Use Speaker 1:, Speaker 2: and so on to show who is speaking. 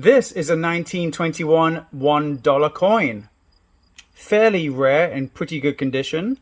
Speaker 1: This is a 1921 $1 coin. Fairly rare and pretty good condition.